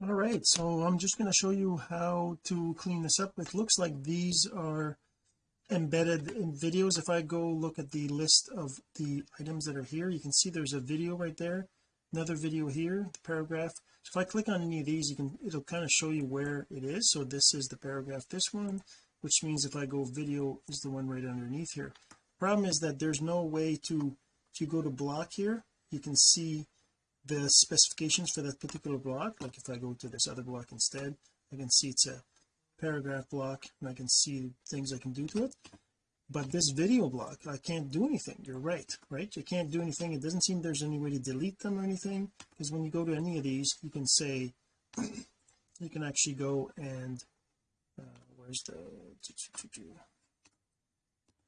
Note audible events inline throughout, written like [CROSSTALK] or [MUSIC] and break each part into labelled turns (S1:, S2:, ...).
S1: all right so I'm just going to show you how to clean this up. It looks like these are embedded in videos. If I go look at the list of the items that are here you can see there's a video right there another video here the paragraph. So if I click on any of these you can it'll kind of show you where it is. So this is the paragraph this one which means if I go video is the one right underneath here. Problem is that there's no way to if you go to block here. You can see the specifications for that particular block. Like if I go to this other block instead I can see it's a paragraph block and I can see things I can do to it. But this video block I can't do anything. You're right right? You can't do anything. It doesn't seem there's any way to delete them or anything because when you go to any of these you can say [CLEARS THROAT] you can actually go and uh, where's the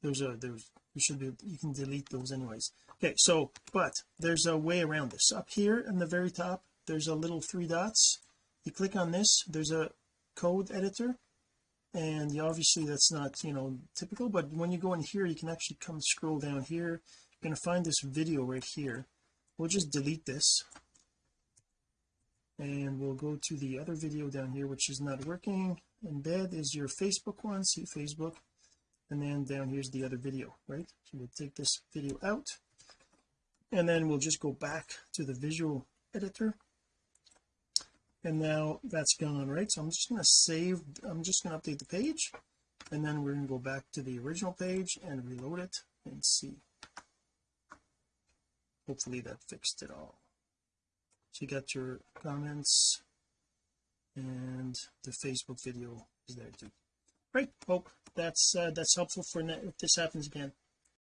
S1: there's a there's you should be you can delete those anyways. Okay so but there's a way around this. Up here in the very top there's a little three dots. You click on this there's a code editor. And obviously that's not you know typical but when you go in here you can actually come scroll down here. You're going to find this video right here. We'll just delete this. And we'll go to the other video down here which is not working. Embed is your Facebook one. See Facebook and then down here's the other video right? So we'll take this video out and then we'll just go back to the visual editor. And now that's gone right? So I'm just going to save I'm just going to update the page and then we're going to go back to the original page and reload it and see. Hopefully that fixed it all. So you got your comments and the Facebook video is there too. Right hope that's uh, that's helpful for if this happens again